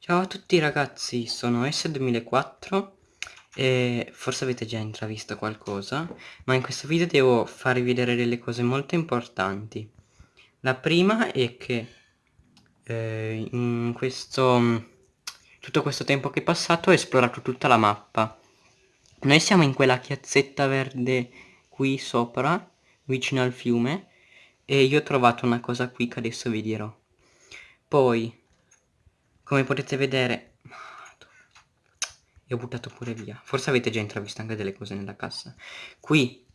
Ciao a tutti ragazzi, sono S2004 e forse avete già intravisto qualcosa, ma in questo video devo farvi vedere delle cose molto importanti. La prima è che eh, in questo, tutto questo tempo che è passato ho esplorato tutta la mappa. Noi siamo in quella chiazzetta verde qui sopra, vicino al fiume, e io ho trovato una cosa qui che adesso vi dirò. Poi come potete vedere e ho buttato pure via. Forse avete già intravisto anche delle cose nella cassa. Qui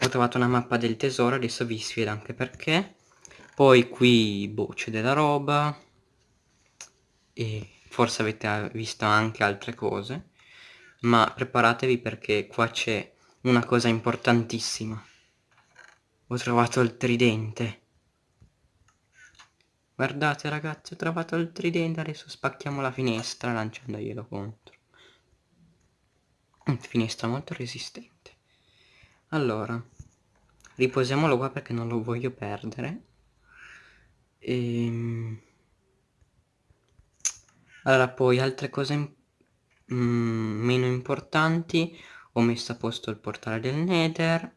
ho trovato una mappa del tesoro adesso vi spiego anche perché. Poi qui boh c'è della roba. E forse avete visto anche altre cose. Ma preparatevi perché qua c'è una cosa importantissima. Ho trovato il tridente Guardate ragazzi, ho trovato il tridente, adesso spacchiamo la finestra lanciandoglielo contro. Finestra molto resistente. Allora, riposiamolo qua perché non lo voglio perdere. Ehm, allora, poi altre cose mm, meno importanti. Ho messo a posto il portale del Nether.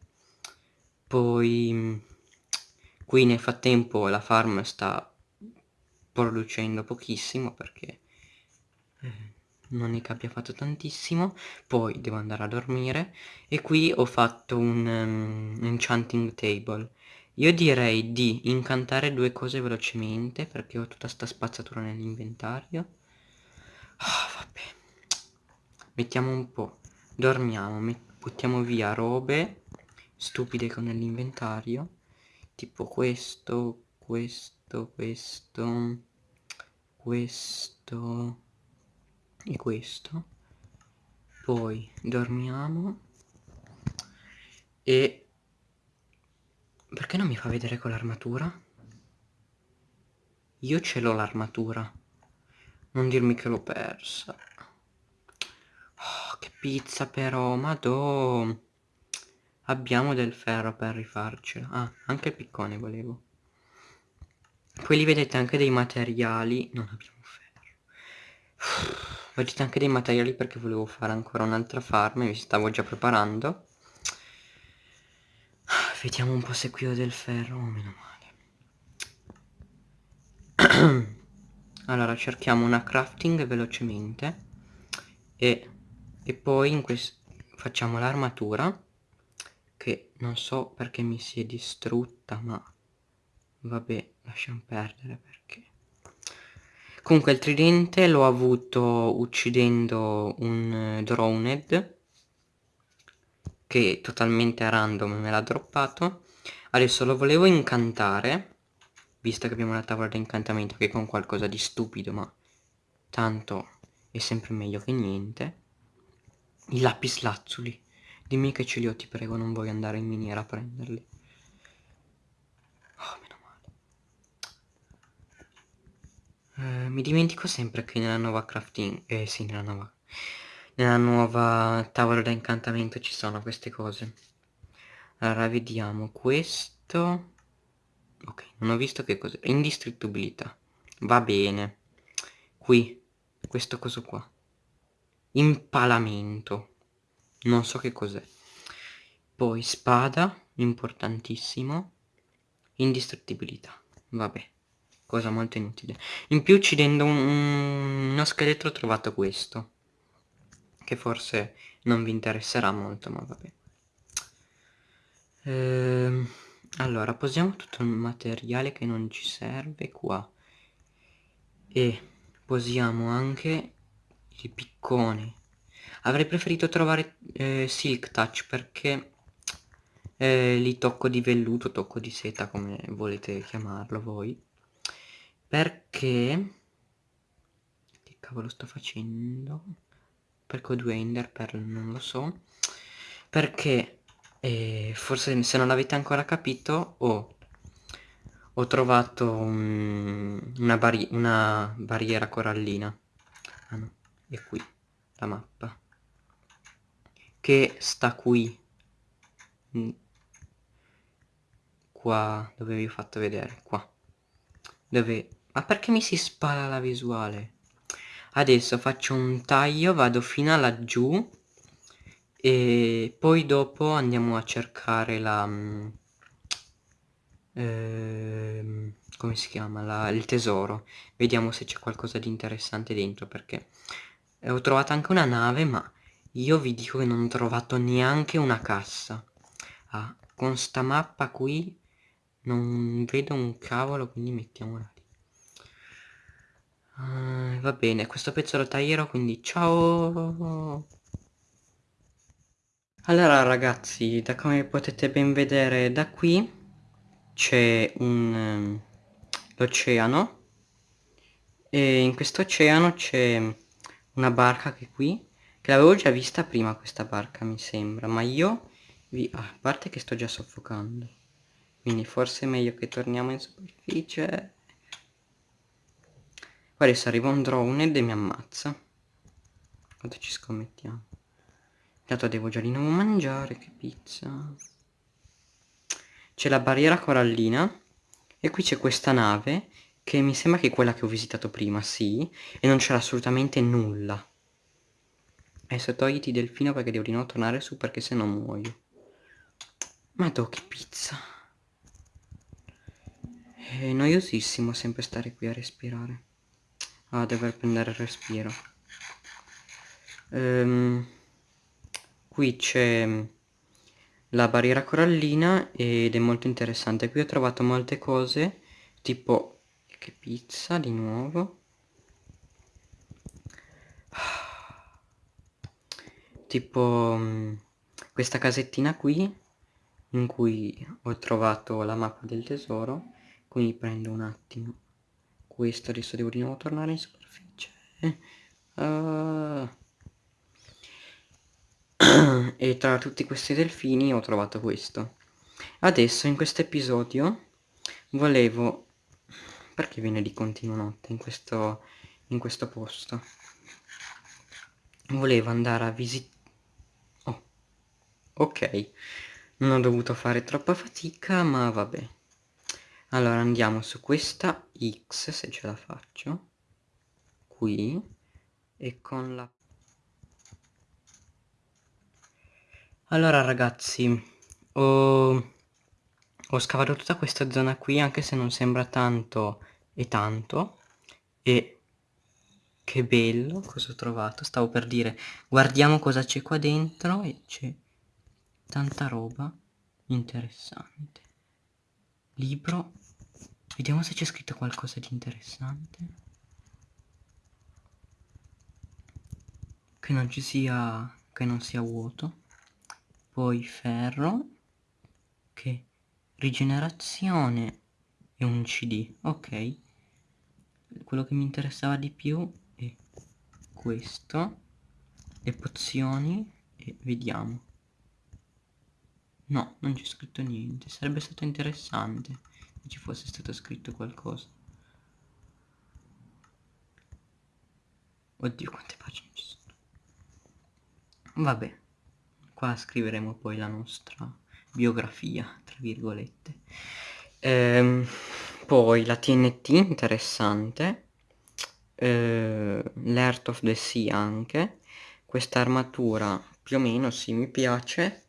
Poi... Qui nel frattempo la farm sta producendo pochissimo perché eh, non è che abbia fatto tantissimo. Poi devo andare a dormire e qui ho fatto un um, enchanting table. Io direi di incantare due cose velocemente perché ho tutta sta spazzatura nell'inventario. Oh, vabbè. Mettiamo un po' dormiamo buttiamo via robe stupide con nell'inventario tipo questo questo, questo, questo e questo. Poi dormiamo e... Perché non mi fa vedere con l'armatura? Io ce l'ho l'armatura. Non dirmi che l'ho persa. Oh, che pizza però, madò. Abbiamo del ferro per rifarcela. Ah, anche il piccone volevo. Poi lì vedete anche dei materiali. Non abbiamo ferro. Vedete anche dei materiali perché volevo fare ancora un'altra farm e mi stavo già preparando. Vediamo un po' se qui ho del ferro. Oh, meno male. allora cerchiamo una crafting velocemente. E, e poi facciamo l'armatura che non so perché mi si è distrutta ma vabbè lasciamo perdere perché. Comunque il tridente l'ho avuto uccidendo un uh, droned che totalmente a random me l'ha droppato. Adesso lo volevo incantare visto che abbiamo una tavola di incantamento che con qualcosa di stupido ma tanto è sempre meglio che niente. I lapis lazzuli dimmi che ce li ho ti prego non voglio andare in miniera a prenderli Eh, mi dimentico sempre che nella nuova crafting... Eh sì, nella nuova... Nella nuova tavola da incantamento ci sono queste cose. Allora, vediamo. Questo... Ok, non ho visto che cos'è. Indistruttibilità. Va bene. Qui. Questo coso qua. Impalamento. Non so che cos'è. Poi spada. Importantissimo. Indistruttibilità. Vabbè cosa molto inutile. In più uccidendo un, uno scheletro ho trovato questo che forse non vi interesserà molto ma vabbè. Ehm, allora posiamo tutto il materiale che non ci serve qua. E posiamo anche il piccone. Avrei preferito trovare eh, silk touch perché eh, li tocco di velluto tocco di seta come volete chiamarlo voi perché? Che cavolo sto facendo? Perché ho due ender pearl non lo so. Perché eh, forse se non l'avete ancora capito ho, ho trovato un, una, barri una barriera corallina. Ah no, è qui la mappa. Che sta qui. Mm. qua dove vi ho fatto vedere qua. Dove ma perché mi si spara la visuale? adesso faccio un taglio vado fino a laggiù e poi dopo andiamo a cercare la ehm, come si chiama? La, il tesoro. Vediamo se c'è qualcosa di interessante dentro perché eh, ho trovato anche una nave ma io vi dico che non ho trovato neanche una cassa. Ah, con sta mappa qui non vedo un cavolo quindi mettiamola lì uh, va bene questo pezzo lo taglierò quindi ciao. Allora ragazzi da come potete ben vedere da qui c'è un um, l'oceano. E in questo oceano c'è una barca che qui che l'avevo già vista prima questa barca mi sembra ma io vi ah, a parte che sto già soffocando quindi forse è meglio che torniamo in superficie poi adesso arriva un drone e mi ammazza quanto ci scommettiamo intanto devo già di nuovo mangiare che pizza c'è la barriera corallina e qui c'è questa nave che mi sembra che è quella che ho visitato prima, sì, e non c'era assolutamente nulla. Adesso togliti delfino perché devo di nuovo tornare su perché se no muoio. Madò che pizza. È noiosissimo sempre stare qui a respirare. Ah, dover prendere il respiro. Um, qui c'è la barriera corallina ed è molto interessante. Qui ho trovato molte cose, tipo che pizza di nuovo. Tipo mm, questa casettina qui in cui ho trovato la mappa del tesoro. Quindi prendo un attimo questo, adesso devo di nuovo tornare in superficie. Uh. e tra tutti questi delfini ho trovato questo. Adesso in questo episodio volevo perché viene di continuo notte in questo, in questo posto? Volevo andare a visitare... Oh, ok. Non ho dovuto fare troppa fatica, ma vabbè. Allora andiamo su questa X, se ce la faccio. Qui. E con la... Allora ragazzi, ho ho scavato tutta questa zona qui anche se non sembra tanto e tanto e che bello cosa ho trovato stavo per dire guardiamo cosa c'è qua dentro e c'è tanta roba interessante libro vediamo se c'è scritto qualcosa di interessante. Che non ci sia che non sia vuoto. Poi ferro. Che rigenerazione e un cd ok. Quello che mi interessava di più è questo. Le pozioni. E vediamo. No non c'è scritto niente. Sarebbe stato interessante ci fosse stato scritto qualcosa. Oddio quante pagine ci sono? Vabbè qua scriveremo poi la nostra biografia, tra virgolette. Ehm, poi la TNT interessante, ehm, l'Earth of the Sea anche, questa armatura più o meno sì mi piace,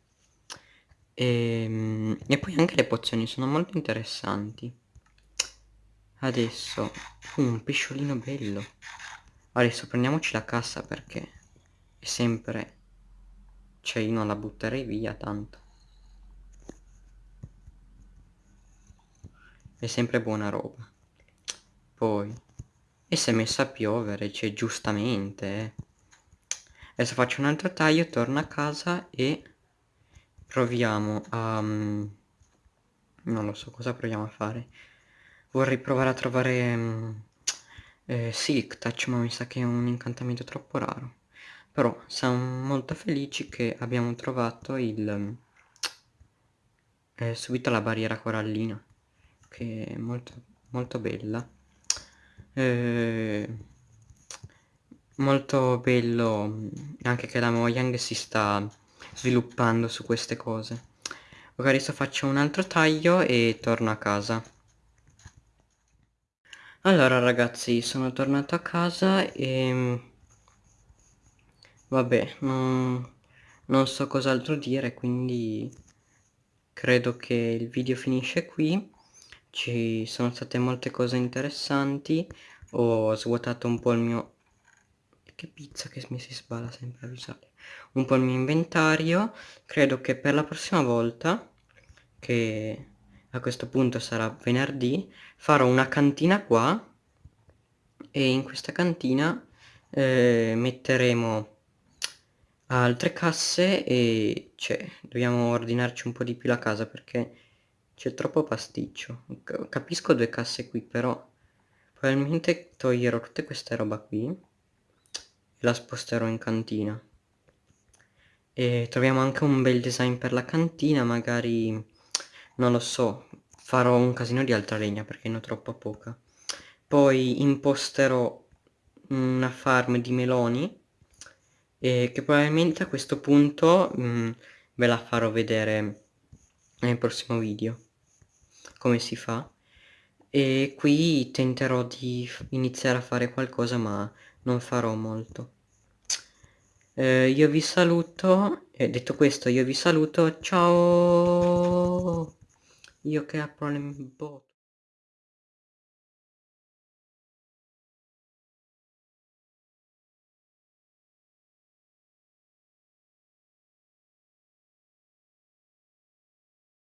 ehm, e poi anche le pozioni sono molto interessanti. Adesso, uh, un pesciolino bello. Adesso prendiamoci la cassa perché è sempre... Cioè io non la butterei via tanto. è sempre buona roba poi e si è messa a piovere cioè giustamente eh. adesso faccio un altro taglio torno a casa e proviamo a um, non lo so cosa proviamo a fare? Vorrei provare a trovare um, eh, Silk Touch ma mi sa che è un incantamento troppo raro. Però siamo molto felici che abbiamo trovato il um, eh, subito la barriera corallina che è molto, molto bella. Eh, molto bello anche che la Mojang si sta sviluppando su queste cose. Ok adesso faccio un altro taglio e torno a casa. Allora ragazzi, sono tornato a casa e... Vabbè, non, non so cos'altro dire, quindi credo che il video finisce qui. Ci sono state molte cose interessanti, ho svuotato un po' il mio... Che pizza che mi si sbala sempre a visare. Un po' il mio inventario, credo che per la prossima volta, che a questo punto sarà venerdì, farò una cantina qua e in questa cantina eh, metteremo altre casse e cioè dobbiamo ordinarci un po' di più la casa perché c'è troppo pasticcio. Capisco due casse qui però probabilmente toglierò tutte queste roba qui la sposterò in cantina. E troviamo anche un bel design per la cantina magari non lo so farò un casino di altra legna perché ne ho troppo poca. Poi imposterò una farm di meloni e che probabilmente a questo punto mh, mm, ve la farò vedere nel prossimo video come si fa. E qui tenterò di iniziare a fare qualcosa ma non farò molto. Eh, io vi saluto e detto questo io vi saluto ciao! Io che apro le bot